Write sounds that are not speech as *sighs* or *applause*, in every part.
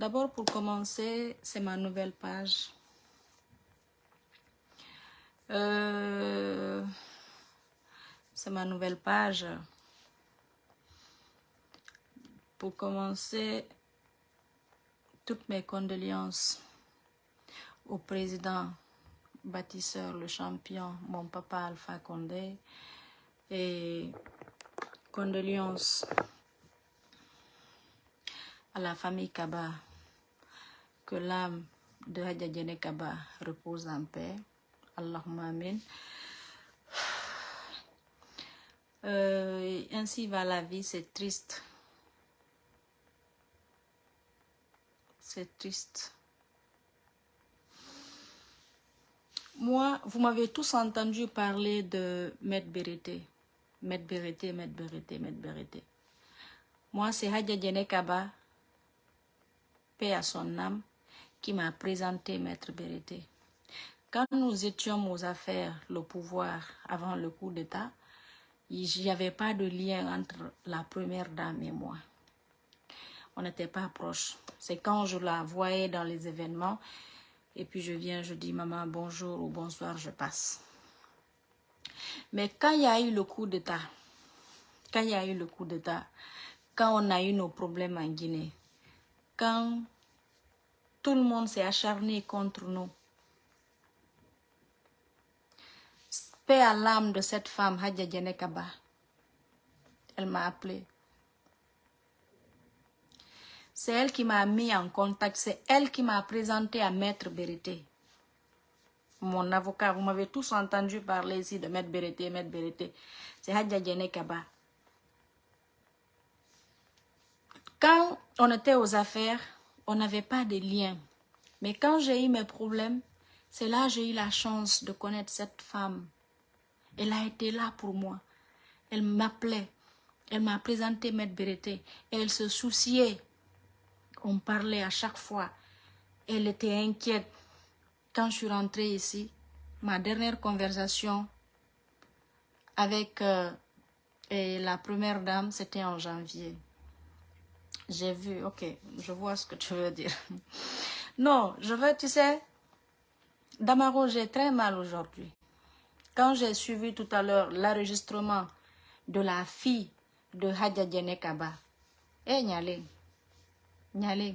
D'abord, pour commencer, c'est ma nouvelle page. Euh, c'est ma nouvelle page. Pour commencer, toutes mes condoléances au président bâtisseur, le champion, mon papa Alpha Condé, et condoléances à la famille Kaba, que l'âme de Hadjadjene Kaba repose en paix. Allahumma amin. *sighs* Euh, ainsi va la vie, c'est triste. C'est triste. Moi, vous m'avez tous entendu parler de Maître Bérété. Maître Bérété, Maître Bérété, Maître Bérété. Moi, c'est Hadja Djene Kaba, paix à son âme, qui m'a présenté Maître Bérété. Quand nous étions aux affaires, le pouvoir, avant le coup d'État, il n'y avait pas de lien entre la première dame et moi. On n'était pas proches. C'est quand je la voyais dans les événements, et puis je viens, je dis maman bonjour ou bonsoir, je passe. Mais quand il y a eu le coup d'État, quand il y a eu le coup d'État, quand on a eu nos problèmes en Guinée, quand tout le monde s'est acharné contre nous, paix à l'âme de cette femme, Hadja Djenekaba, elle m'a appelé. C'est elle qui m'a mis en contact, c'est elle qui m'a présenté à Maître Bérété. Mon avocat, vous m'avez tous entendu parler ici de Maître Bérété, Maître Bérété. C'est Hadja Kaba. Quand on était aux affaires, on n'avait pas de lien. Mais quand j'ai eu mes problèmes, c'est là que j'ai eu la chance de connaître cette femme. Elle a été là pour moi. Elle m'appelait. Elle m'a présenté Maître Bérété. Et elle se souciait on parlait à chaque fois. Elle était inquiète. Quand je suis rentrée ici, ma dernière conversation avec euh, la première dame, c'était en janvier. J'ai vu, ok, je vois ce que tu veux dire. *laughs* Non, je veux, tu sais, Damaro, j'ai très mal aujourd'hui. Quand j'ai suivi tout à l'heure l'enregistrement de la fille de Hadja Djenekaba, eh Nyale, Nyale,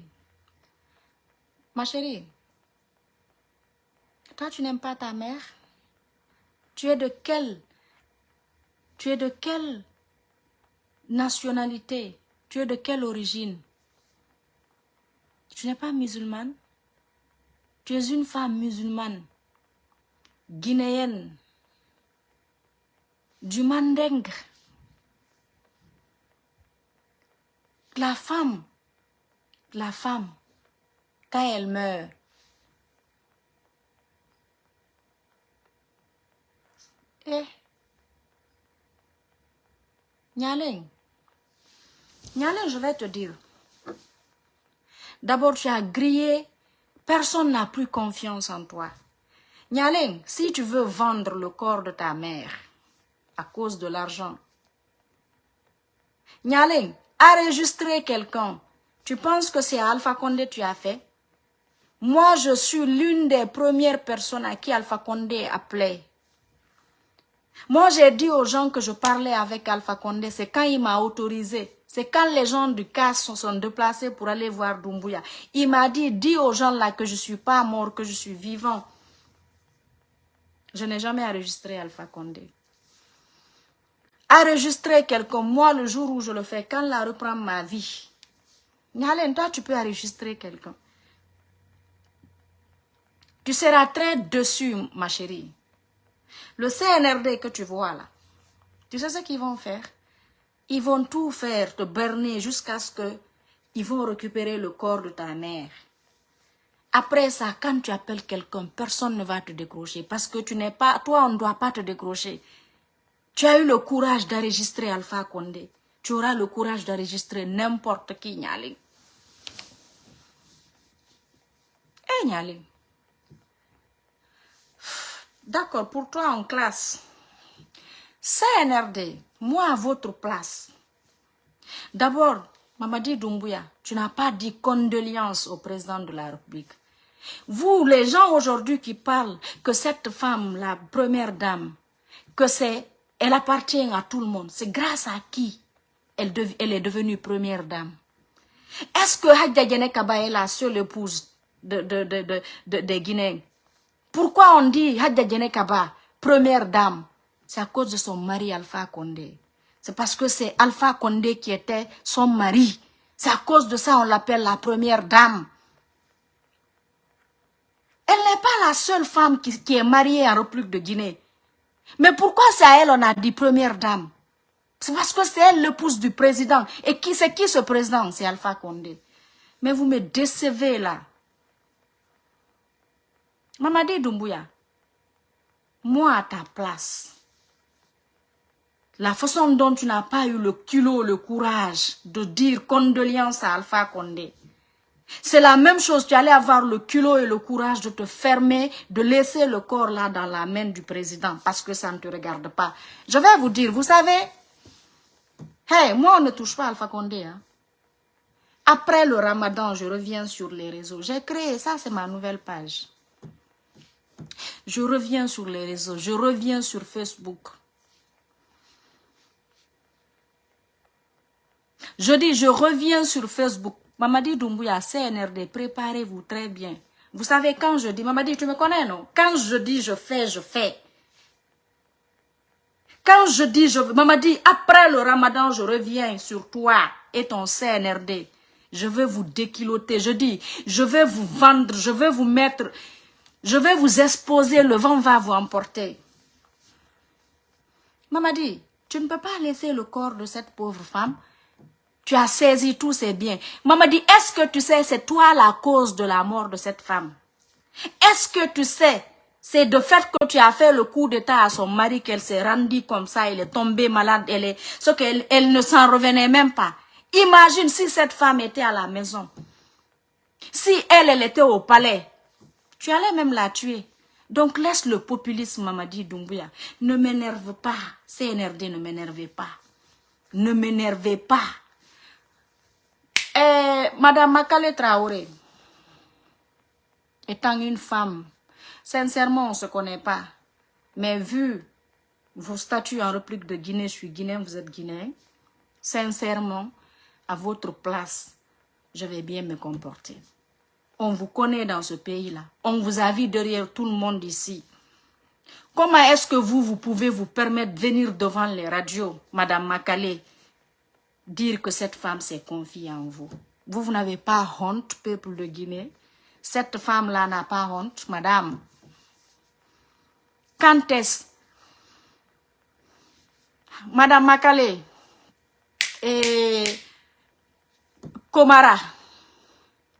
ma chérie, toi tu n'aimes pas ta mère? Tu es de quelle Tu es de quelle nationalité? Tu es de quelle origine? Tu n'es pas musulmane? Tu es une femme musulmane, guinéenne, du Mandeng? La femme? La femme, quand elle meurt, eh, Nyaleng, je vais te dire. D'abord, tu as grillé, personne n'a plus confiance en toi. Nyaleng, si tu veux vendre le corps de ta mère à cause de l'argent, Nyaleng, enregistrer quelqu'un tu penses que c'est Alpha Condé tu as fait? Moi, je suis l'une des premières personnes à qui Alpha Condé appelait. Moi, j'ai dit aux gens que je parlais avec Alpha Condé, c'est quand il m'a autorisé. C'est quand les gens du CAS sont, sont déplacés pour aller voir Doumbouya. Il m'a dit, dis aux gens là que je ne suis pas mort, que je suis vivant. Je n'ai jamais enregistré Alpha Condé. Enregistrer quelqu'un, moi, le jour où je le fais, quand la reprend ma vie, Nyalen, toi, tu peux enregistrer quelqu'un. Tu seras très dessus, ma chérie. Le CNRD que tu vois là, tu sais ce qu'ils vont faire? Ils vont tout faire, te berner jusqu'à ce que ils vont récupérer le corps de ta mère. Après ça, quand tu appelles quelqu'un, personne ne va te décrocher parce que tu n'es pas, toi, on ne doit pas te décrocher. Tu as eu le courage d'enregistrer Alpha Condé. Tu auras le courage d'enregistrer n'importe qui, Nyali. Eh, D'accord, pour toi en classe. CNRD, moi à votre place. D'abord, Mamadi Doumbouya, tu n'as pas dit condoléances au président de la République. Vous, les gens aujourd'hui qui parlent que cette femme, la première dame, que c'est, elle appartient à tout le monde. C'est grâce à qui elle, est devenue première dame? Est-ce que Hadja Kaba est la seule épouse de, de, des Guinéens Pourquoi on dit Hadja Kaba, première dame? C'est à cause de son mari Alpha Condé. C'est parce que c'est Alpha Condé qui était son mari. C'est à cause de ça on l'appelle la première dame. Elle n'est pas la seule femme qui, qui est mariée en République de Guinée. Mais pourquoi c'est à elle on a dit première dame? C'est parce que c'est elle l'épouse du président. Et qui c'est qui ce président? C'est Alpha Condé. Mais vous me décevez là. Mamadi Doumbouya, moi à ta place, la façon dont tu n'as pas eu le culot, le courage de dire condoléances à Alpha Condé, c'est la même chose, tu allais avoir le culot et le courage de te fermer, de laisser le corps là dans la main du président parce que ça ne te regarde pas. Je vais vous dire, vous savez, Hey, moi, on ne touche pas Alpha Condé. Hein. Après le ramadan, je reviens sur les réseaux. J'ai créé, ça c'est ma nouvelle page. Je reviens sur les réseaux, je reviens sur Facebook. Je dis, je reviens sur Facebook. Mamadi Doumbouya, CNRD, préparez-vous très bien. Vous savez, quand je dis, Mamadi, tu me connais, non? Quand je dis, je fais, je fais. Quand je dis, je, maman dit, après le ramadan, je reviens sur toi et ton CNRD. Je vais vous déquiloter. Je dis, je vais vous vendre, je vais vous mettre, je vais vous exposer, le vent va vous emporter. Maman dit, tu ne peux pas laisser le corps de cette pauvre femme. Tu as saisi tous ses biens. Maman dit, est-ce que tu sais, c'est toi la cause de la mort de cette femme? Est-ce que tu sais c'est de fait que tu as fait le coup d'état à son mari qu'elle s'est rendue comme ça, elle est tombée malade, elle est, ce qu'elle elle ne s'en revenait même pas. Imagine si cette femme était à la maison. Si elle, elle était au palais, tu allais même la tuer. Donc laisse le populisme, Mamadi Doumbouya. Ne m'énerve pas. CNRD, ne m'énervez pas. Ne m'énervez pas. Eh, Madame Makale Traoré, étant une femme Sincèrement, on ne se connaît pas. Mais vu vos statuts en réplique de Guinée, je suis guinéen, vous êtes guinéen. Sincèrement, à votre place, je vais bien me comporter. On vous connaît dans ce pays-là. On vous a vu derrière tout le monde ici. Comment est-ce que vous, vous pouvez vous permettre de venir devant les radios, Madame Makale, dire que cette femme s'est confiée en vous Vous, vous n'avez pas honte, peuple de Guinée? Cette femme-là n'a pas honte, Madame. Quand est-ce? Madame Makale et Komara,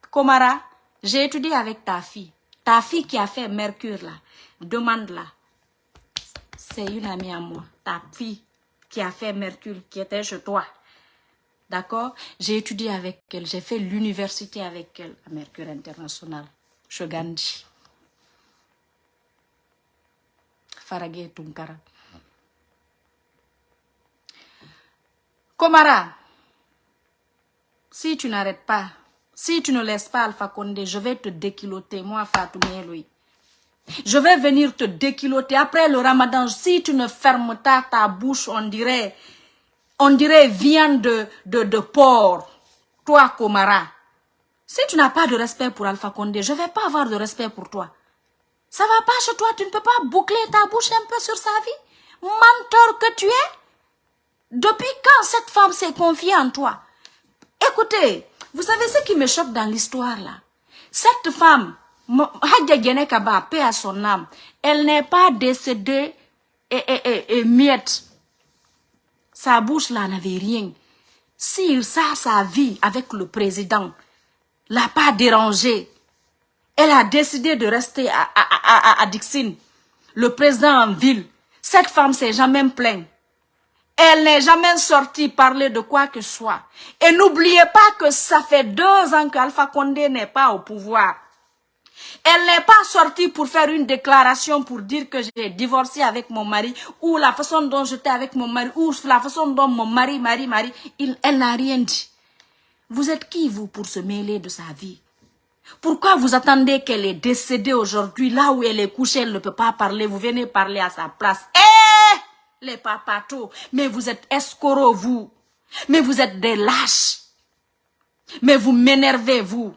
Komara, j'ai étudié avec ta fille. Ta fille qui a fait Mercure là, demande là. C'est une amie à moi. Ta fille qui a fait Mercure, qui était chez toi. D'accord? J'ai étudié avec elle. J'ai fait l'université avec elle à Mercure International, chez Gandhi. Faragé Tunkara. Komara, si tu n'arrêtes pas, si tu ne laisses pas Alpha Condé, je vais te déquiloter, moi Fatou lui. Je vais venir te déquiloter après le ramadan. Si tu ne fermes pas ta bouche, on dirait, on dirait viande de, de, de porc. Toi, Komara. Si tu n'as pas de respect pour Alpha Condé, je ne vais pas avoir de respect pour toi. Ça va pas chez toi, tu ne peux pas boucler ta bouche un peu sur sa vie? Menteur que tu es? Depuis quand cette femme s'est confiée en toi? Écoutez, vous savez ce qui me choque dans l'histoire là? Cette femme, Hadja paix à son âme, elle n'est pas décédée et, et, et, miette. Sa bouche là n'avait rien. Si ça, sa vie avec le président, l'a pas dérangé, elle a décidé de rester à, à, à, Dixine, le président en ville. Cette femme s'est jamais plainte. Elle n'est jamais sortie parler de quoi que ce soit. Et n'oubliez pas que ça fait deux ans qu'Alpha Condé n'est pas au pouvoir. Elle n'est pas sortie pour faire une déclaration pour dire que j'ai divorcé avec mon mari ou la façon dont j'étais avec mon mari ou la façon dont mon mari, mari, mari, il, elle n'a rien dit. Vous êtes qui, vous, pour se mêler de sa vie? Pourquoi vous attendez qu'elle est décédée aujourd'hui, là où elle est couchée, elle ne peut pas parler, vous venez parler à sa place. Eh! Les papatos. Mais vous êtes escrocs, vous. Mais vous êtes des lâches. Mais vous m'énervez, vous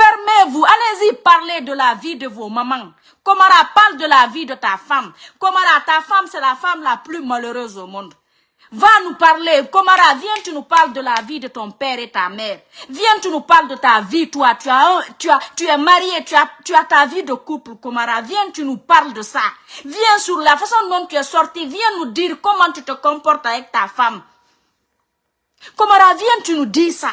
Fermez-vous, allez-y parler de la vie de vos mamans. Komara parle de la vie de ta femme. Komara, ta femme, c'est la femme la plus malheureuse au monde. Va nous parler. Komara, viens, tu nous parles de la vie de ton père et ta mère. Viens, tu nous parles de ta vie, toi. Tu, as tu, es marié, tu as, tu as ta vie de couple, Komara. Viens, tu nous parles de ça. Viens sur la façon dont tu es sorti. Viens nous dire comment tu te comportes avec ta femme. Komara, viens, tu nous dis ça.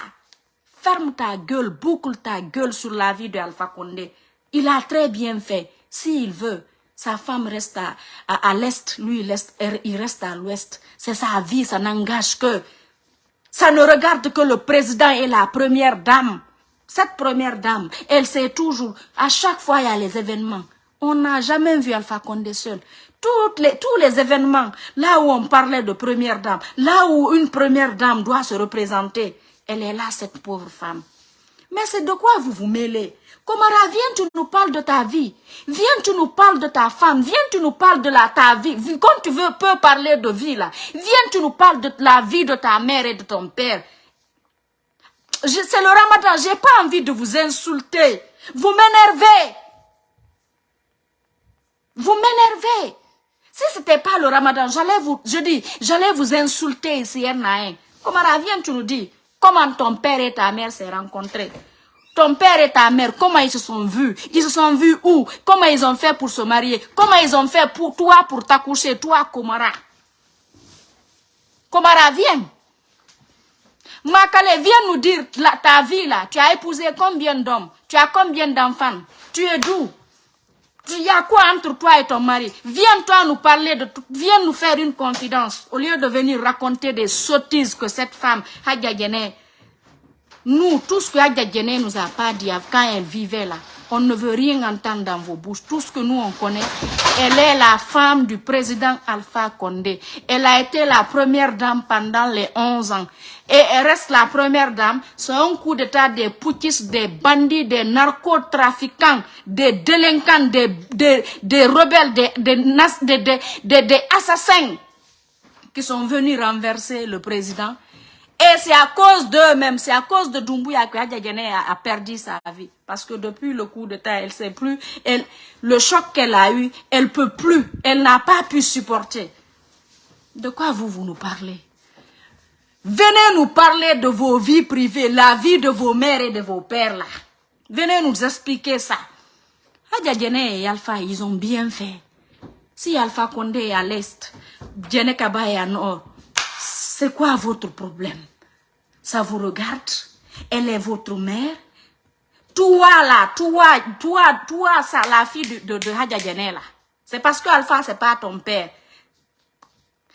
Ferme ta gueule, boucle ta gueule sur la vie de Alpha Condé. Il a très bien fait. S'il veut, sa femme reste à, à, l'est, lui il reste, il reste à l'ouest. C'est sa vie, ça n'engage que. Ça ne regarde que le président et la première dame. Cette première dame, elle sait toujours, à chaque fois il y a les événements. On n'a jamais vu Alpha Condé seul. Les, tous les événements, là où on parlait de première dame, là où une première dame doit se représenter, elle est là, cette pauvre femme. Mais c'est de quoi vous vous mêlez? Komara, viens, tu nous parles de ta vie. Viens, tu nous parles de ta femme. Viens, tu nous parles de la, ta vie. Quand tu veux, peux parler de vie, là. Viens, tu nous parles de la vie de ta mère et de ton père. C'est le ramadan, j'ai pas envie de vous insulter. Vous m'énervez. Vous m'énervez. Si c'était pas le ramadan, j'allais vous, je dis, j'allais vous insulter ici, un Komara, viens, tu nous dis, comment ton père et ta mère s'est rencontrés. Ton père et ta mère, comment ils se sont vus? Ils se sont vus où? Comment ils ont fait pour se marier? Comment ils ont fait pour toi, pour t'accoucher, toi, Komara? Komara, viens. Makale, viens nous dire ta vie là. Tu as épousé combien d'hommes? Tu as combien d'enfants? Tu es d'où? Il y a quoi entre toi et ton mari? Viens toi nous parler de tout. Viens nous faire une confidence. Au lieu de venir raconter des sottises que cette femme, Hadja nous, tout ce que Adja ne nous a pas dit quand elle vivait là, on ne veut rien entendre dans vos bouches. Tout ce que nous, on connaît, elle est la femme du président Alpha Condé. Elle a été la première dame pendant les 11 ans. Et elle reste la première dame. C'est un coup d'état des poutistes, des bandits, des narcotrafiquants, des délinquants, des, rebelles, des, des assassins qui sont venus renverser le président et c'est à cause d'eux-mêmes, c'est à cause de Doumbouya que Hadjagene a, a, perdu sa vie. Parce que depuis le coup terre, elle sait plus, le choc qu'elle a eu, elle peut plus, elle n'a pas pu supporter. De quoi vous, vous nous parlez? Venez nous parler de vos vies privées, la vie de vos mères et de vos pères là. Venez nous expliquer ça. Hadjagene et Alpha, ils ont bien fait. Si Alpha Condé est à l'est, Djene Kaba est à nord, c'est quoi votre problème? Ça vous regarde? Elle est votre mère? Toi là, toi, toi, toi, ça, la fille de, de, Hadja là. C'est parce que Alpha, c'est pas ton père.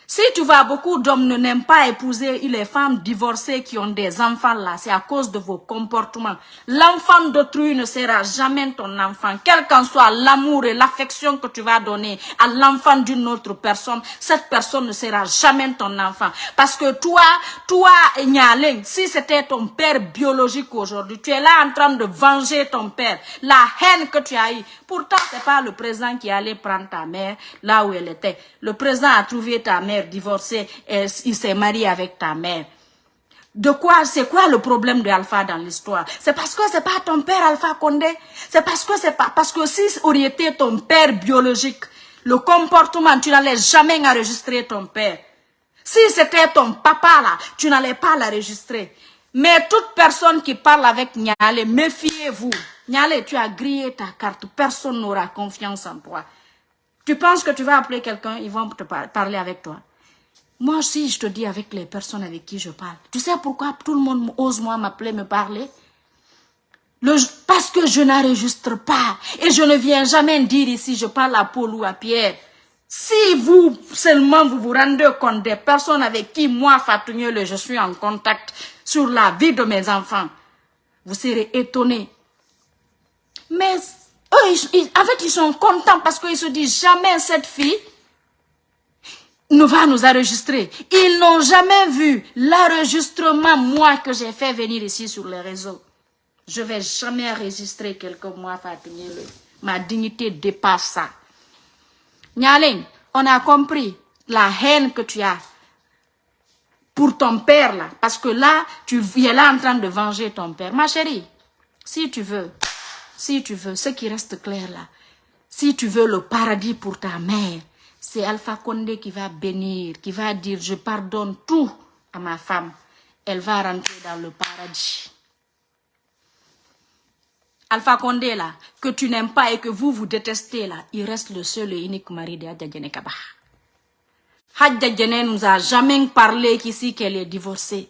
Si tu vois, beaucoup d'hommes ne n'aiment pas épouser les femmes divorcées qui ont des enfants là, c'est à cause de vos comportements. L'enfant d'autrui ne sera jamais ton enfant. Quel qu'en soit l'amour et l'affection que tu vas donner à l'enfant d'une autre personne, cette personne ne sera jamais ton enfant. Parce que toi, toi, Nyaleng, si c'était ton père biologique aujourd'hui, tu es là en train de venger ton père. La haine que tu as eue. Pourtant, c'est pas le président qui allait prendre ta mère là où elle était. Le président a trouvé ta mère divorcé, et il s'est marié avec ta mère. De quoi, c'est quoi le problème de Alpha dans l'histoire? C'est parce que c'est pas ton père Alpha Condé? C'est parce que c'est pas, parce que si aurait été ton père biologique, le comportement, tu n'allais jamais enregistrer ton père. Si c'était ton papa là, tu n'allais pas l'enregistrer. Mais toute personne qui parle avec Niale, méfiez-vous. Niale, tu as grillé ta carte. Personne n'aura confiance en toi. Tu penses que tu vas appeler quelqu'un, ils vont te parler avec toi. Moi aussi, je te dis avec les personnes avec qui je parle. Tu sais pourquoi tout le monde ose moi m'appeler, me parler? Le, Parce que je n'enregistre pas. Et je ne viens jamais dire ici, je parle à Paul ou à Pierre. Si vous, seulement, vous vous rendez compte des personnes avec qui moi, Fatou je suis en contact sur la vie de mes enfants, vous serez étonnés. Mais eux, en fait, ils sont contents parce qu'ils se disent jamais cette fille nous va nous enregistrer. Ils n'ont jamais vu l'enregistrement, moi, que j'ai fait venir ici sur les réseaux. Je ne vais jamais enregistrer quelques mois, Ma dignité dépasse ça. Nyaling, on a compris la haine que tu as pour ton père là. Parce que là, tu es là en train de venger ton père. Ma chérie, si tu veux, si tu veux, ce qui reste clair là, si tu veux le paradis pour ta mère, c'est Alpha Condé qui va bénir, qui va dire je pardonne tout à ma femme. Elle va rentrer dans le paradis. Alpha Condé là, que tu n'aimes pas et que vous vous détestez là, il reste le seul et unique mari de Hadja Kaba. Hadja nous a jamais parlé qu'ici qu'elle est divorcée.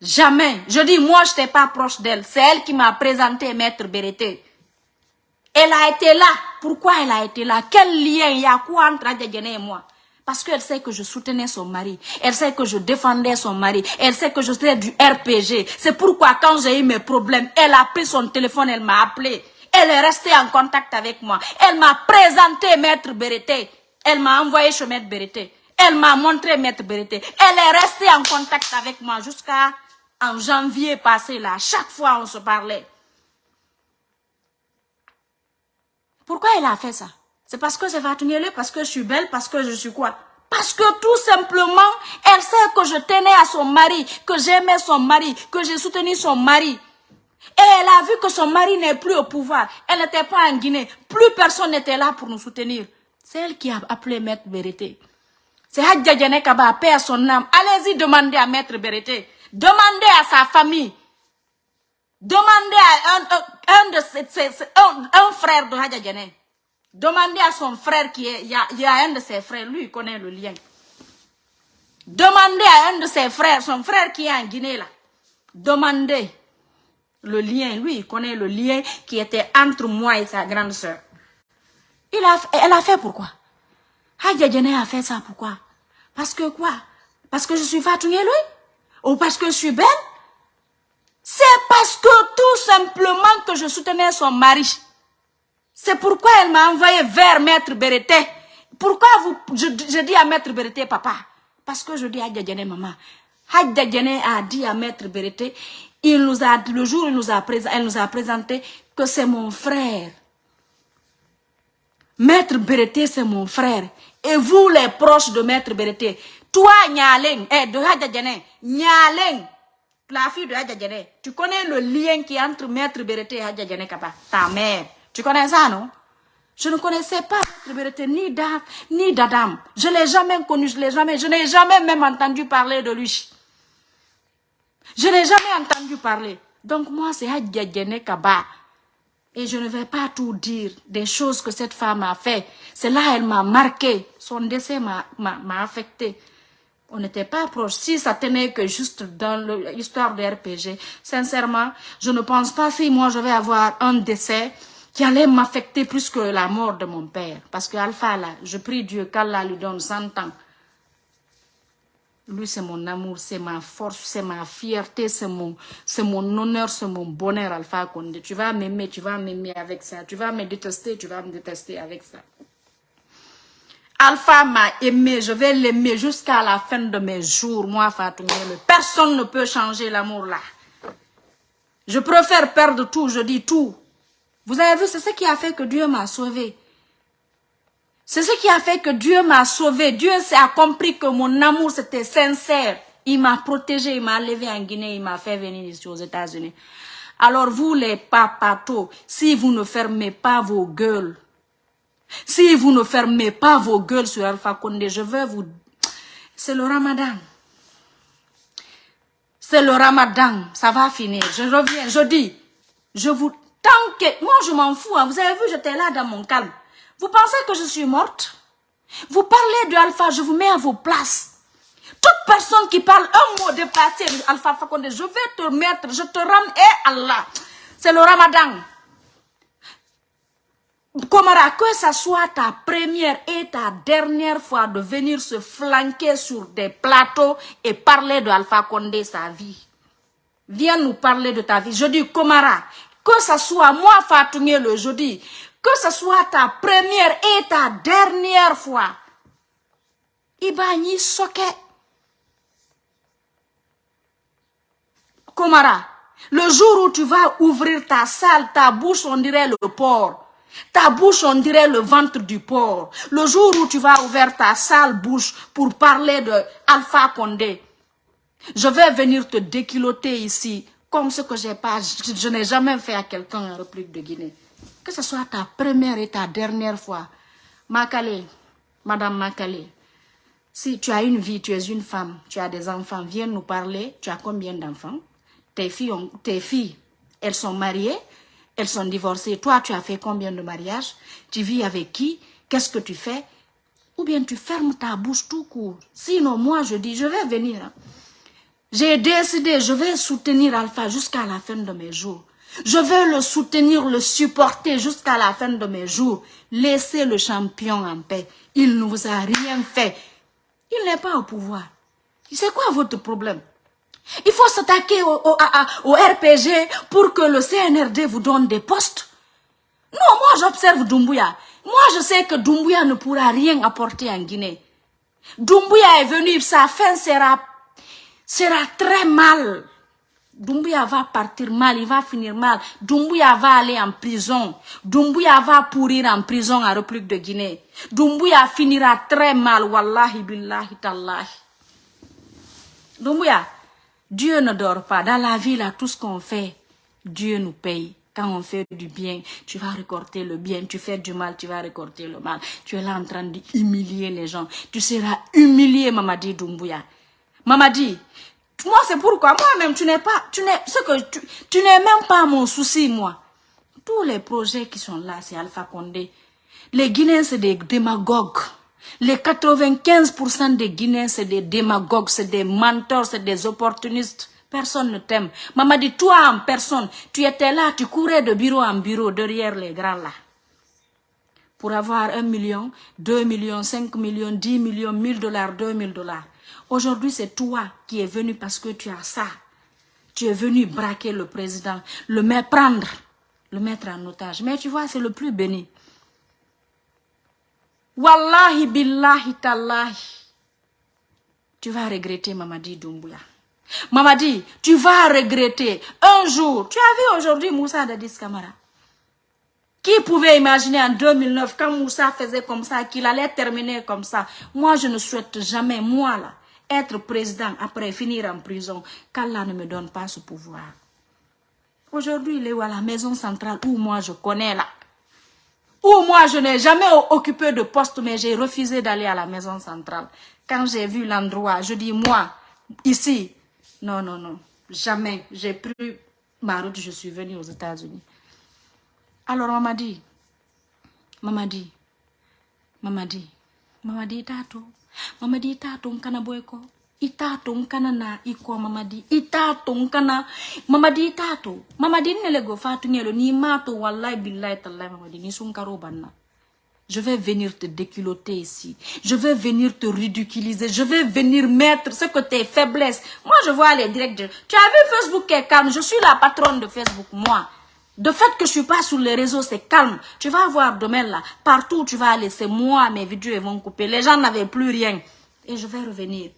Jamais. Je dis, moi, je n'étais pas proche d'elle. C'est elle qui m'a présenté Maître Bérété. Elle a été là. Pourquoi elle a été là? Quel lien il y a? Quoi entre Adjadjene et moi? Parce qu'elle sait que je soutenais son mari. Elle sait que je défendais son mari. Elle sait que je faisais du RPG. C'est pourquoi quand j'ai eu mes problèmes, elle a pris son téléphone, elle m'a appelé. Elle est restée en contact avec moi. Elle m'a présenté Maître Bérété. Elle m'a envoyé chez Maître Bérété. Elle m'a montré Maître Bérété. Elle est restée en contact avec moi jusqu'à en janvier passé là. Chaque fois on se parlait. Pourquoi elle a fait ça? C'est parce que c'est Fatounyele, parce que je suis belle, parce que je suis quoi? Parce que tout simplement, elle sait que je tenais à son mari, que j'aimais son mari, que j'ai soutenu son mari. Et elle a vu que son mari n'est plus au pouvoir. Elle n'était pas en Guinée. Plus personne n'était là pour nous soutenir. C'est elle qui a appelé Maître Bérété. C'est Hadja Kaba, paix son âme. Allez-y demander à Maître Bérété. Demandez à sa famille. Demandez à un, frère de Hadja Demandez à son frère qui est, il y, a, un de ses frères, lui il connaît le lien. Demandez à un de ses frères, son frère qui est en Guinée là. Demandez le lien, lui il connaît le lien qui était entre moi et sa grande soeur. Il a, elle a fait pourquoi? Hadja a fait ça pourquoi? Parce que quoi? Parce que je suis fatiguée lui? Ou parce que je suis belle? C'est parce que tout simplement que je soutenais son mari. C'est pourquoi elle m'a envoyé vers Maître Bérété. Pourquoi vous, je, dis à Maître Bérété, papa? Parce que je dis à Djadjane, maman. Hadjadjane a dit à Maître Bérété, il nous a, le jour où il nous a, elle nous a présenté que c'est mon frère. Maître Bérété, c'est mon frère. Et vous, les proches de Maître Bérété, toi, Nyaleng, eh, de Hadjadjane, Nyaleng, la fille de Hadjadjane, tu connais le lien qui est entre Maître Bérété et Hadjadjane Kaba, ta mère. Tu connais ça, non? Je ne connaissais pas Maître Bérété ni d'Adam, ni d'Adam. Je l'ai jamais connu, je l'ai jamais, je n'ai jamais même entendu parler de lui. Je n'ai jamais entendu parler. Donc moi, c'est Hadjadjane Kaba. Et je ne vais pas tout dire des choses que cette femme a fait. C'est là elle m'a marqué. Son décès m'a affecté on n'était pas proche. Si ça tenait que juste dans l'histoire de RPG, sincèrement, je ne pense pas si moi je vais avoir un décès qui allait m'affecter plus que la mort de mon père. Parce que Alpha, là, je prie Dieu qu'Allah lui donne 100 ans. Lui, c'est mon amour, c'est ma force, c'est ma fierté, c'est mon, honneur, c'est mon bonheur, Alpha. Tu vas m'aimer, tu vas m'aimer avec ça. Tu vas me détester, tu vas me détester avec ça. Alpha m'a aimé, je vais l'aimer jusqu'à la fin de mes jours, moi Fatou Personne ne peut changer l'amour là. Je préfère perdre tout, je dis tout. Vous avez vu, c'est ce qui a fait que Dieu m'a sauvé. C'est ce qui a fait que Dieu m'a sauvé. Dieu a compris que mon amour c'était sincère. Il m'a protégé, il m'a levé en Guinée, il m'a fait venir ici aux États-Unis. Alors vous les papatos, si vous ne fermez pas vos gueules, si vous ne fermez pas vos gueules sur Alpha Condé, je vais vous... C'est le ramadan. C'est le ramadan. Ça va finir. Je reviens, je dis. Je vous... Tant que... Moi, je m'en fous. Hein. Vous avez vu, j'étais là dans mon calme. Vous pensez que je suis morte? Vous parlez de Alpha, je vous mets à vos places. Toute personne qui parle un mot de Alpha Fakonde, je vais te mettre, je te rends, et Allah. C'est le ramadan. Komara, que ce soit ta première et ta dernière fois de venir se flanquer sur des plateaux et parler de Alpha Condé, sa vie. Viens nous parler de ta vie. Je dis, Komara, que ce soit moi, Fatoumé, le jeudi, que ce soit ta première et ta dernière fois Ibani Soke. Komara, le jour où tu vas ouvrir ta salle, ta bouche, on dirait le porc. Ta bouche, on dirait le ventre du porc. Le jour où tu vas ouvrir ta sale bouche pour parler de Alpha Condé, je vais venir te déquiloter ici, comme ce que j'ai pas, je, n'ai jamais fait à quelqu'un en République de Guinée. Que ce soit ta première et ta dernière fois. Makale, Madame Makale, si tu as une vie, tu es une femme, tu as des enfants, viens nous parler. Tu as combien d'enfants? Tes filles, tes filles, elles sont mariées, elles sont divorcées. Toi, tu as fait combien de mariages? Tu vis avec qui? Qu'est-ce que tu fais? Ou bien tu fermes ta bouche tout court. Sinon, moi, je dis, je vais venir. Hein. J'ai décidé, je vais soutenir Alpha jusqu'à la fin de mes jours. Je vais le soutenir, le supporter jusqu'à la fin de mes jours. Laissez le champion en paix. Il ne vous a rien fait. Il n'est pas au pouvoir. C'est quoi votre problème? Il faut s'attaquer au, RPG pour que le CNRD vous donne des postes. Non, moi j'observe Doumbouya. Moi je sais que Doumbouya ne pourra rien apporter en Guinée. Doumbouya est venu, sa fin sera, sera très mal. Doumbouya va partir mal, il va finir mal. Doumbouya va aller en prison. Doumbouya va pourrir en prison en République de Guinée. Doumbouya finira très mal, wallahi billahi tallahi. Doumbouya, Dieu ne dort pas. Dans la vie, là, tout ce qu'on fait, Dieu nous paye. Quand on fait du bien, tu vas récolter le bien. Tu fais du mal, tu vas récolter le mal. Tu es là en train d'humilier les gens. Tu seras humilié, Mamadi Doumbouya. Mamadi, moi c'est pourquoi moi-même, tu n'es pas, tu n'es, ce que tu, tu n'es même pas mon souci, moi. Tous les projets qui sont là, c'est Alpha Condé. Les Guinéens, c'est des démagogues. Les 95% des Guinéens, c'est des démagogues, c'est des mentors, c'est des opportunistes. Personne ne t'aime. Maman dit, toi en personne, tu étais là, tu courais de bureau en bureau derrière les grands là. Pour avoir 1 million, 2 millions, 5 millions, 10 millions, 1000 dollars, 2000 dollars. Aujourd'hui, c'est toi qui es venu parce que tu as ça. Tu es venu braquer le président, le méprendre, le mettre en otage. Mais tu vois, c'est le plus béni. Wallahi billahi tallahi. Tu vas regretter Mamadi Doumbouya. Mamadi, tu vas regretter. Un jour, tu as vu aujourd'hui Moussa Dadis Kamara. Qui pouvait imaginer en 2009, quand Moussa faisait comme ça, qu'il allait terminer comme ça? Moi, je ne souhaite jamais, moi là, être président après finir en prison, qu'Allah ne me donne pas ce pouvoir. Aujourd'hui, il est où à la maison centrale où moi je connais là? Ou moi, je n'ai jamais occupé de poste, mais j'ai refusé d'aller à la maison centrale. Quand j'ai vu l'endroit, je dis, moi, ici, non, non, non, jamais. J'ai pris ma route, je suis venue aux États-Unis. Alors, on m'a dit, maman dit, maman dit, maman dit, tato, maman dit, tato, je vais venir te déculoter ici. Je vais venir te ridiculiser. Je vais venir mettre ce que tes faiblesses. Moi, je vois les directs. Tu as vu Facebook est calme. Je suis la patronne de Facebook, moi. De fait que je suis pas sur les réseaux, c'est calme. Tu vas voir demain là. Partout où tu vas aller, c'est moi, mes vidéos vont couper. Les gens n'avaient plus rien. Et je vais revenir.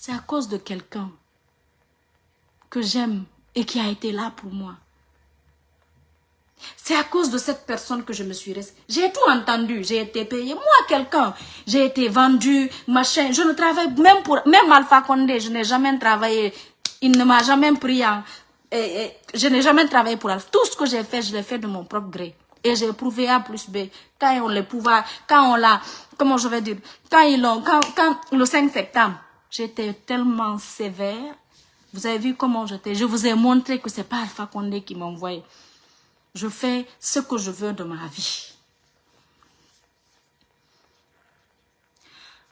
C'est à cause de quelqu'un que j'aime et qui a été là pour moi. C'est à cause de cette personne que je me suis restée. J'ai tout entendu, j'ai été payé. Moi, quelqu'un, j'ai été vendu, machin. Je ne travaille même pour, même Alpha Condé, je n'ai jamais travaillé. Il ne m'a jamais pris en, je n'ai jamais travaillé pour Alpha. Tout ce que j'ai fait, je l'ai fait de mon propre gré. Et j'ai prouvé A plus B. Quand on les pouvoir, quand on l'a, comment je vais dire, quand ils l'ont, quand, quand, le 5 septembre, J'étais tellement sévère. Vous avez vu comment j'étais. Je vous ai montré que ce n'est pas Alpha Condé qui m'envoie. Je fais ce que je veux de ma vie.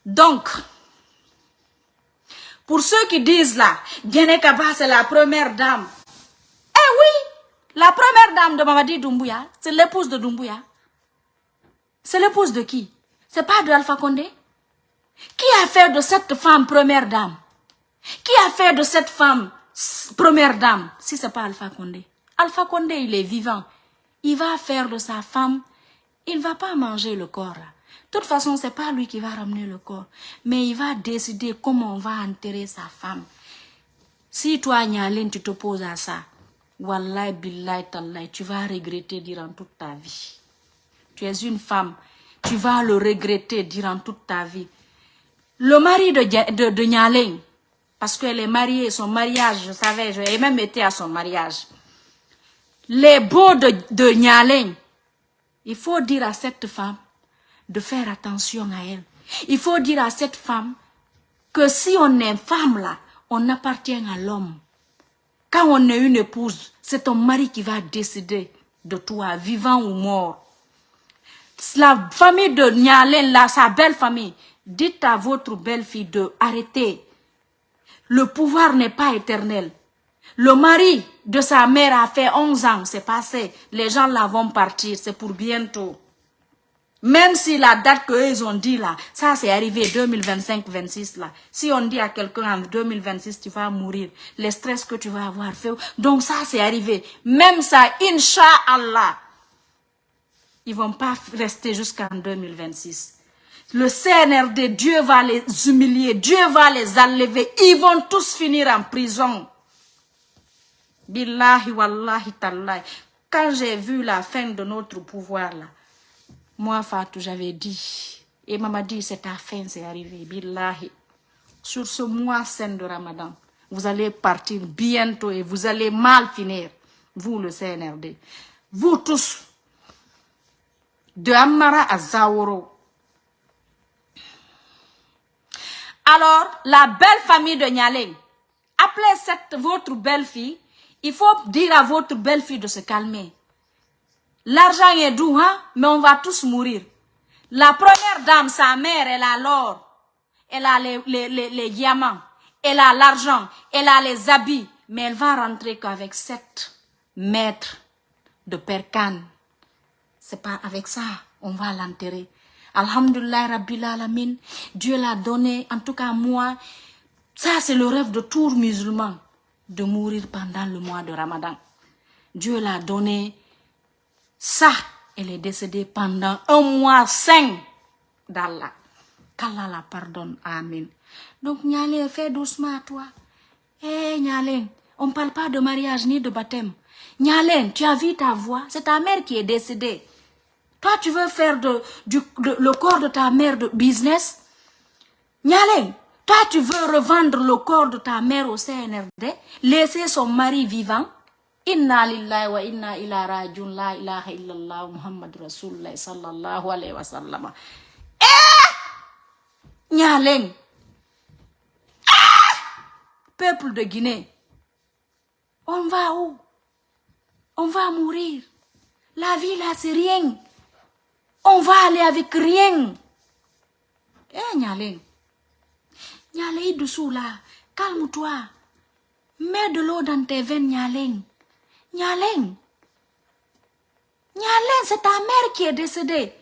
Donc, pour ceux qui disent là, Gene Kaba c'est la première dame. Eh oui, la première dame de Mamadi Doumbouya, c'est l'épouse de Doumbouya. C'est l'épouse de qui? C'est pas de Alpha Condé? Qui a fait de cette femme première dame? Qui a fait de cette femme première dame? Si ce n'est pas Alpha Condé. Alpha Condé, il est vivant. Il va faire de sa femme, il ne va pas manger le corps. De toute façon, c'est pas lui qui va ramener le corps. Mais il va décider comment on va enterrer sa femme. Si toi, Nyalin, tu t'opposes à ça, Wallahi, billahi, tallahi, tu vas regretter durant toute ta vie. Tu es une femme, tu vas le regretter durant toute ta vie. Le mari de, de, de parce qu'elle est mariée, son mariage, je savais, j'ai même été à son mariage. Les beaux de, de il faut dire à cette femme de faire attention à elle. Il faut dire à cette femme que si on est femme là, on appartient à l'homme. Quand on est une épouse, c'est ton mari qui va décider de toi, vivant ou mort. La famille de Nyalen, là, sa belle famille, dites à votre belle-fille de arrêter. Le pouvoir n'est pas éternel. Le mari de sa mère a fait 11 ans, c'est passé. Les gens là vont partir, c'est pour bientôt. Même si la date qu'ils ont dit là, ça c'est arrivé 2025-26 là. Si on dit à quelqu'un en 2026 tu vas mourir, le stress que tu vas avoir fait. Donc ça c'est arrivé. Même ça, Inch'Allah, ils vont pas rester jusqu'en 2026. Le CNRD, Dieu va les humilier, Dieu va les enlever. Ils vont tous finir en prison. Billahi wallahi tallahi. Quand j'ai vu la fin de notre pouvoir là, moi, Fatou, j'avais dit, et maman dit, c'est ta fin, c'est arrivé, billahi. Sur ce mois saint de Ramadan, vous allez partir bientôt et vous allez mal finir, vous le CNRD. Vous tous, de Amara à Zaoro. Alors, la belle famille de Nyaleng, appelez cette, votre belle-fille, il faut dire à votre belle-fille de se calmer. L'argent est doux, hein, mais on va tous mourir. La première dame, sa mère, elle a l'or, elle a les, les, diamants, elle a l'argent, elle a les habits, mais elle va rentrer qu'avec sept mètres de percane. C'est pas avec ça, on va l'enterrer. Alhamdulillah, Rabbil Alamin, Dieu l'a donné, en tout cas moi, ça c'est le rêve de tout musulman, de mourir pendant le mois de Ramadan. Dieu l'a donné, ça, elle est décédée pendant un mois sain d'Allah. Qu'Allah la pardonne. Amen. Donc, Nyale, fais doucement à toi. Eh, Nyalen, on ne parle pas de mariage ni de baptême. Nyalen, tu as vu ta voix, c'est ta mère qui est décédée. Toi, tu veux faire de, du, le corps de ta mère de business? Nyalen, toi, tu veux revendre le corps de ta mère au CNRD, laisser son mari vivant? Inna lillahi wa inna ila rajun la ilaha illallah muhammad rasulullah sallallahu alaihi wasallam eh! Nyaleng ah! peuple de Guinée. On va où? On va mourir. La vie là c'est rien on va aller avec rien eh nyaleng nyaleng dessous là calme-toi mets de l'eau dans tes veines nyaleng Nyaleng. Nyaleng, c'est ta mère qui est décédée.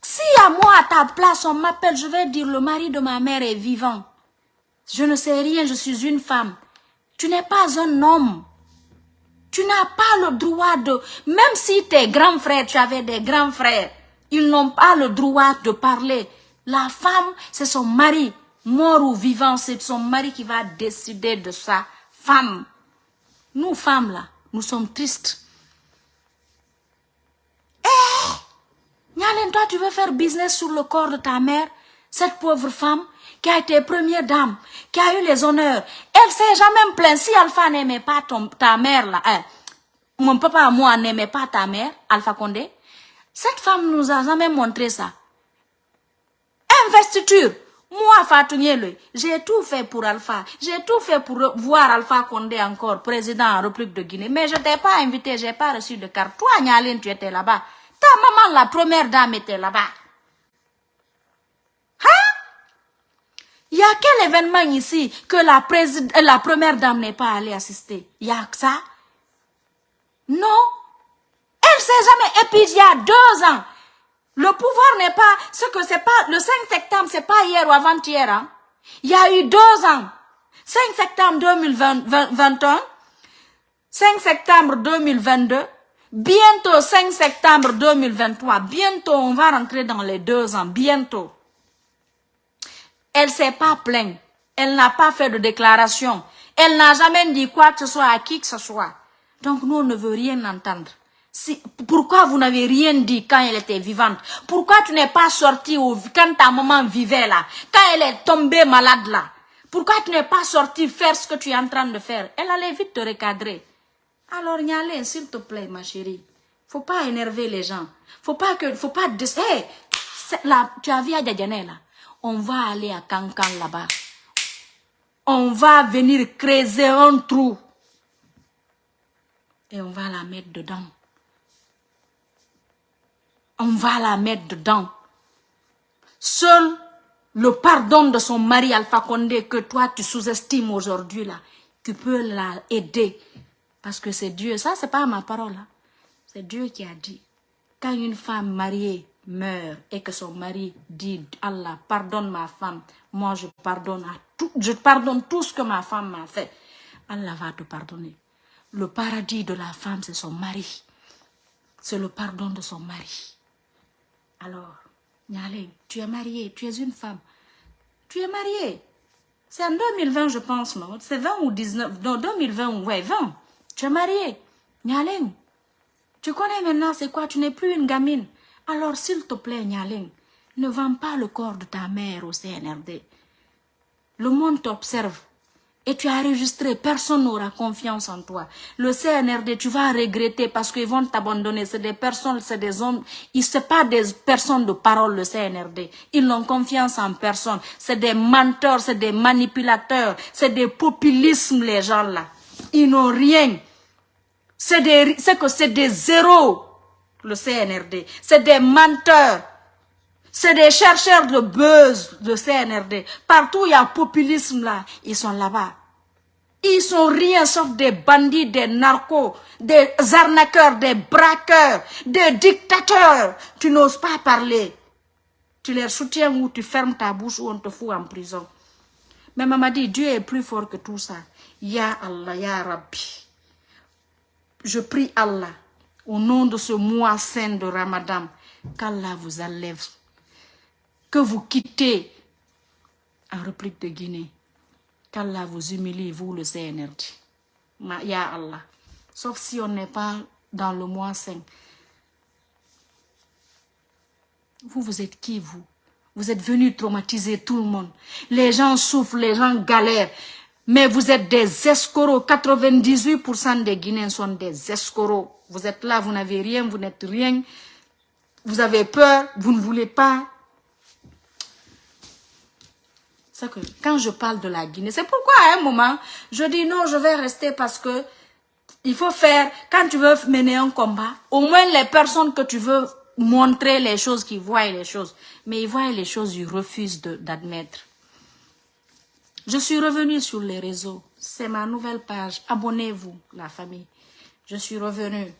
Si à moi, à ta place, on m'appelle, je vais dire le mari de ma mère est vivant. Je ne sais rien, je suis une femme. Tu n'es pas un homme. Tu n'as pas le droit de... Même si tes grands frères, tu avais des grands frères, ils n'ont pas le droit de parler. La femme, c'est son mari. Mort ou vivant, c'est son mari qui va décider de sa femme. Nous, femmes, là, nous sommes tristes. Eh toi, tu veux faire business sur le corps de ta mère? Cette pauvre femme qui a été première dame, qui a eu les honneurs. Elle s'est jamais plainte. Si Alpha n'aimait pas ta mère, là, hein, mon papa, moi, n'aimait pas ta mère, Alpha Condé, cette femme nous a jamais montré ça. Investiture. Moi, Fatou j'ai tout fait pour Alpha. J'ai tout fait pour voir Alpha Condé encore, président en République de Guinée. Mais je t'ai pas invité, j'ai pas reçu de carte. Toi, Nyaline, tu étais là-bas. Ta maman, la première dame, était là-bas. Il y a quel événement ici que la, la première dame n'est pas allée assister? Il y a que ça? Non. Elle s'est jamais... Et puis, il y a deux ans, le pouvoir n'est pas ce que c'est pas le 5 septembre, c'est pas hier ou avant-hier. Hein. Il y a eu deux ans. 5 septembre 2021, 5 septembre 2022, Bientôt, 5 septembre 2023, bientôt, on va rentrer dans les deux ans, bientôt. Elle s'est pas plainte. Elle n'a pas fait de déclaration. Elle n'a jamais dit quoi que ce soit à qui que ce soit. Donc, nous, on ne veut rien entendre. Si, pourquoi vous n'avez rien dit quand elle était vivante? Pourquoi tu n'es pas sorti quand ta maman vivait là? Quand elle est tombée malade là? Pourquoi tu n'es pas sorti faire ce que tu es en train de faire? Elle allait vite te recadrer. Alors, Nyalé, s'il te plaît, ma chérie, faut pas énerver les gens. Faut pas que, faut pas, hey, là, tu as vu à là? On va aller à Cancan là-bas. On va venir creuser un trou. Et on va la mettre dedans. On va la mettre dedans. Seul le pardon de son mari Alpha Condé que toi tu sous-estimes aujourd'hui là, tu peux la aider parce que c'est Dieu. Ça, c'est pas ma parole. Hein. C'est Dieu qui a dit. Quand une femme mariée meurt et que son mari dit Allah, pardonne ma femme, moi je pardonne, à tout, je pardonne tout ce que ma femme m'a fait. Allah va te pardonner. Le paradis de la femme, c'est son mari. C'est le pardon de son mari. Alors, Nyale, tu es mariée, tu es une femme. Tu es mariée. C'est en 2020, je pense, non? C'est 20 ou 19 Non, 2020, ouais, 20. Tu es marié. Nyaling. Tu connais maintenant c'est quoi? Tu n'es plus une gamine. Alors, s'il te plaît, Nyaling, ne vends pas le corps de ta mère au CNRD. Le monde t'observe. Et tu as enregistré, personne n'aura confiance en toi. Le CNRD, tu vas regretter parce qu'ils vont t'abandonner. C'est des personnes, c'est des hommes. Ils ne pas des personnes de parole, le CNRD. Ils n'ont confiance en personne. C'est des menteurs, c'est des manipulateurs, c'est des populismes, les gens là. Ils n'ont rien. C'est que c'est des zéros, le CNRD. C'est des menteurs. C'est des chercheurs de buzz, le CNRD. Partout il y a populisme là, ils sont là-bas. Ils sont rien sauf des bandits, des narcos, des arnaqueurs, des braqueurs, des dictateurs. Tu n'oses pas parler. Tu les soutiens ou tu fermes ta bouche ou on te fout en prison. Mais maman dit, Dieu est plus fort que tout ça. Ya Allah, Ya Rabbi. Je prie Allah, au nom de ce mois saint de Ramadan, qu'Allah vous enlève. Que vous quittez en République de Guinée. Qu'Allah vous humilie, vous le CNRD. Ya Allah. Sauf si on n'est pas dans le mois saint. Vous, vous êtes qui, vous? Vous êtes venu traumatiser tout le monde. Les gens souffrent, les gens galèrent. Mais vous êtes des escoros. 98% des Guinéens sont des escoros. Vous êtes là, vous n'avez rien, vous n'êtes rien. Vous avez peur, vous ne voulez pas. C'est quand je parle de la Guinée, c'est pourquoi à un moment, je dis non, je vais rester parce que il faut faire, quand tu veux mener un combat, au moins les personnes que tu veux montrer les choses, qui voient les choses. Mais ils voient les choses, ils refusent d'admettre. Je suis revenue sur les réseaux. C'est ma nouvelle page. Abonnez-vous, la famille. Je suis revenue.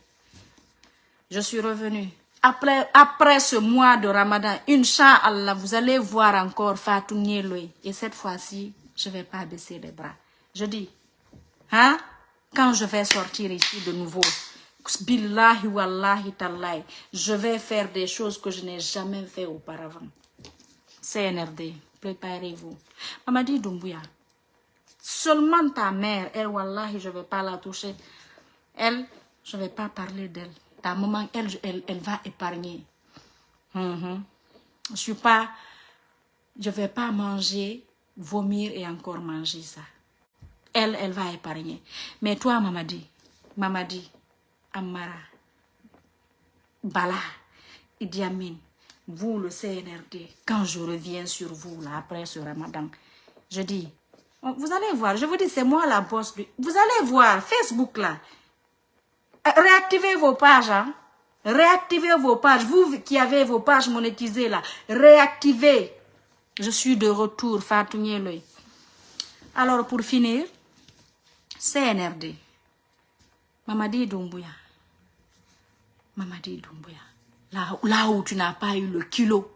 Je suis revenue. Après, après ce mois de Ramadan, Inch'Allah, vous allez voir encore Fatou Nieloui. Et cette fois-ci, je ne vais pas baisser les bras. Je dis, hein, quand je vais sortir ici de nouveau, Billahi wallahi tallahi, je vais faire des choses que je n'ai jamais fait auparavant. CNRD préparez-vous. Mamadi Doumbouya, seulement ta mère, elle, wallahi, je ne vais pas la toucher. Elle, je ne vais pas parler d'elle. Ta maman, elle, elle, va épargner. Mhm. Je suis pas, je vais pas manger, vomir et encore manger ça. Elle, elle va épargner. Mais toi, Mamadi, Mamadi, Amara, Bala, Idi Amin, vous, le CNRD, quand je reviens sur vous, là, après ce ramadan, je dis, vous allez voir, je vous dis, c'est moi la bosse. Vous allez voir, Facebook, là, réactivez vos pages, hein. Réactivez vos pages. Vous qui avez vos pages monétisées, là, réactivez. Je suis de retour. Alors, pour finir, CNRD, Mamadi Doumbouya. Mamadi Doumbouya. Là, où tu n'as pas eu le kilo,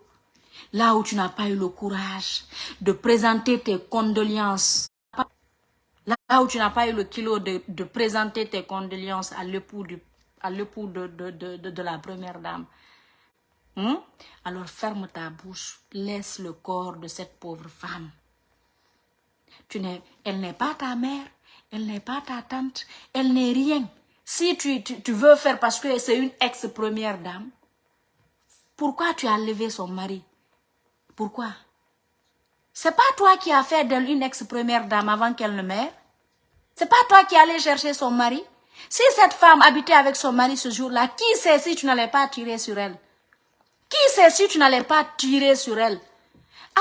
là où tu n'as pas eu le courage de présenter tes condoléances, là où tu n'as pas eu le kilo de, présenter tes condoléances à l'époux de, la première dame. Hmm? Alors ferme ta bouche, laisse le corps de cette pauvre femme. Tu elle n'est pas ta mère, elle n'est pas ta tante, elle n'est rien. Si tu, tu, veux faire parce que c'est une ex-première dame, pourquoi tu as levé son mari? Pourquoi? C'est pas toi qui as fait d'elle une ex-première dame avant qu'elle ne meure C'est pas toi qui allais chercher son mari Si cette femme habitait avec son mari ce jour-là, qui sait si tu n'allais pas tirer sur elle? Qui sait si tu n'allais pas tirer sur elle?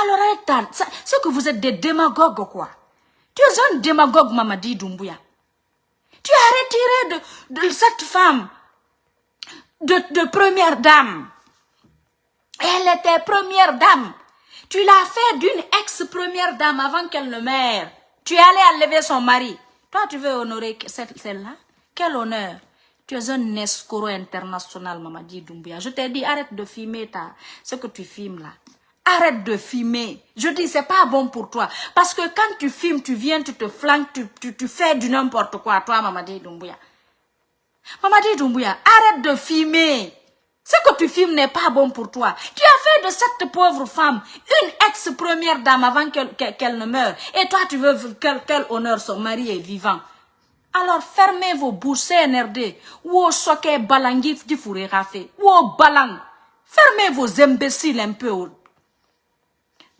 Alors, c'est que vous êtes des démagogues, quoi. Tu es un démagogue, Mamadi Doumbouya. Tu as retiré de, cette femme, de première dame, elle était première dame. Tu l'as fait d'une ex-première dame avant qu'elle ne meure. Tu es allé enlever son mari. Toi, tu veux honorer celle-là Quel honneur Tu es un escroc international, Mamadi Doumbia. Je t'ai dit, arrête de filmer ta, ce que tu filmes là. Arrête de filmer. Je dis, c'est pas bon pour toi. Parce que quand tu filmes, tu viens, tu te flanques, tu, tu, fais du n'importe quoi, toi, Mamadi Doumbia. Mamadi Doumbia, arrête de filmer. Ce que tu filmes n'est pas bon pour toi. Tu as fait de cette pauvre femme une ex-première dame avant qu'elle ne meure. Et toi, tu veux quel, honneur son mari est vivant. Alors fermez vos bouches CNRD. Ou soke balangif du fourré Ou balang. Fermez vos imbéciles un peu.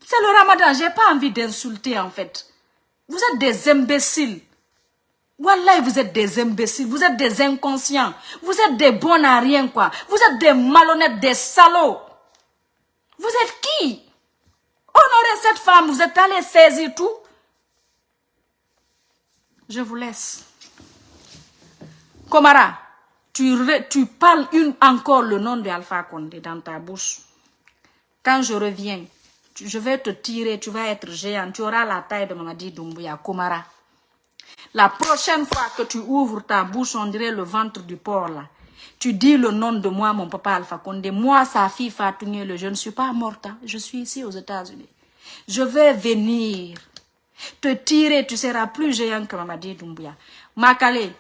C'est le ramadan. J'ai pas envie d'insulter en fait. Vous êtes des imbéciles. Wallah, vous êtes des imbéciles, vous êtes des inconscients, vous êtes des bons à rien, quoi. Vous êtes des malhonnêtes, des salauds. Vous êtes qui? Honorez cette femme, vous êtes allé saisir tout. Je vous laisse. Komara, tu, tu parles une, encore le nom de Alpha Condé dans ta bouche. Quand je reviens, je vais te tirer, tu vas être géant, tu auras la taille de Mamadi Doumbouya, Komara. La prochaine fois que tu ouvres ta bouche, on dirait le ventre du porc là. Tu dis le nom de moi, mon papa Alpha Condé. Moi, sa fille Fatou je ne suis pas morte. Hein. Je suis ici aux États-Unis. Je vais venir te tirer. Tu seras plus géant que Mamadi Doumbouya. Makale,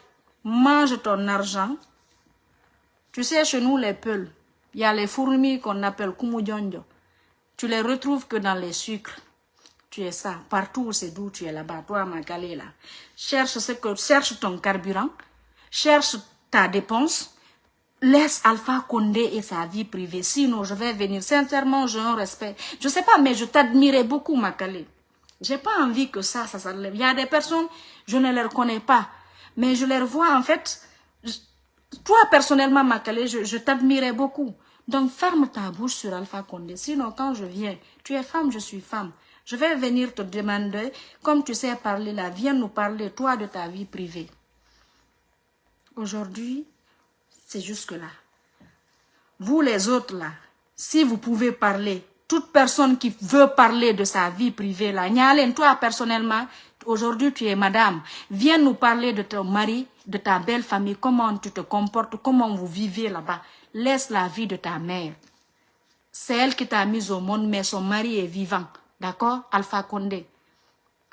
mange ton argent. Tu sais, chez nous, les peuls, il y a les fourmis qu'on appelle Kumudjonjo. Tu les retrouves que dans les sucres tu es ça. Partout c'est d'où tu es là-bas, toi, Magalé, là. Cherche, ce que, cherche ton carburant, cherche ta dépense, laisse Alpha Condé et sa vie privée. Sinon, je vais venir. Sincèrement, j'ai un respect. Je sais pas, mais je t'admirais beaucoup, Magalé. J'ai pas envie que ça, ça s'enlève. Il y a des personnes, je ne les reconnais pas. Mais je les revois, en fait. toi, personnellement, Makalé, je, je t'admirais beaucoup. Donc, ferme ta bouche sur Alpha Condé. Sinon, quand je viens, tu es femme, je suis femme. Je vais venir te demander, comme tu sais parler là, viens nous parler, toi, de ta vie privée. Aujourd'hui, c'est jusque-là. Vous les autres là, si vous pouvez parler, toute personne qui veut parler de sa vie privée là, Nyalen, toi personnellement, aujourd'hui tu es madame, viens nous parler de ton mari, de ta belle famille, comment tu te comportes, comment vous vivez là-bas. Laisse la vie de ta mère. C'est elle qui t'a mise au monde, mais son mari est vivant. D'accord? Alpha Condé.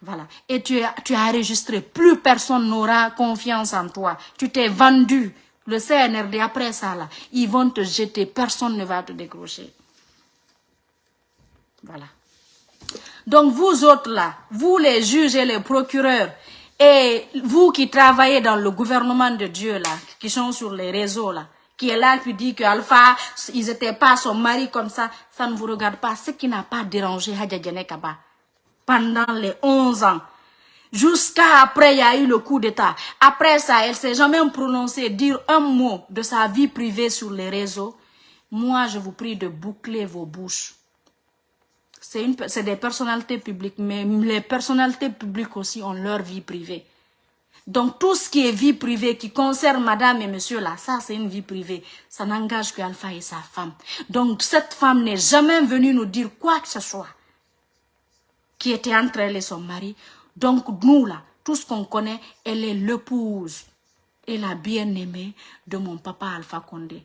Voilà. Et tu, tu as enregistré. Plus personne n'aura confiance en toi. Tu t'es vendu. Le CNRD, après ça, là, ils vont te jeter. Personne ne va te décrocher. Voilà. Donc, vous autres, là, vous les juges et les procureurs, et vous qui travaillez dans le gouvernement de Dieu, là, qui sont sur les réseaux, là, qui est là, qui dit que Alpha, ils n'étaient pas son mari comme ça, ça ne vous regarde pas. Ce qui n'a pas dérangé Hadja Kaba pendant les 11 ans. Jusqu'à après, il y a eu le coup d'État. Après ça, elle s'est jamais prononcée, dire un mot de sa vie privée sur les réseaux. Moi, je vous prie de boucler vos bouches. C'est des personnalités publiques, mais les personnalités publiques aussi ont leur vie privée. Donc tout ce qui est vie privée, qui concerne madame et monsieur là, ça c'est une vie privée. Ça n'engage que Alpha et sa femme. Donc cette femme n'est jamais venue nous dire quoi que ce soit qui était entre elle et son mari. Donc nous là, tout ce qu'on connaît, elle est l'épouse et la bien-aimée de mon papa Alpha Condé.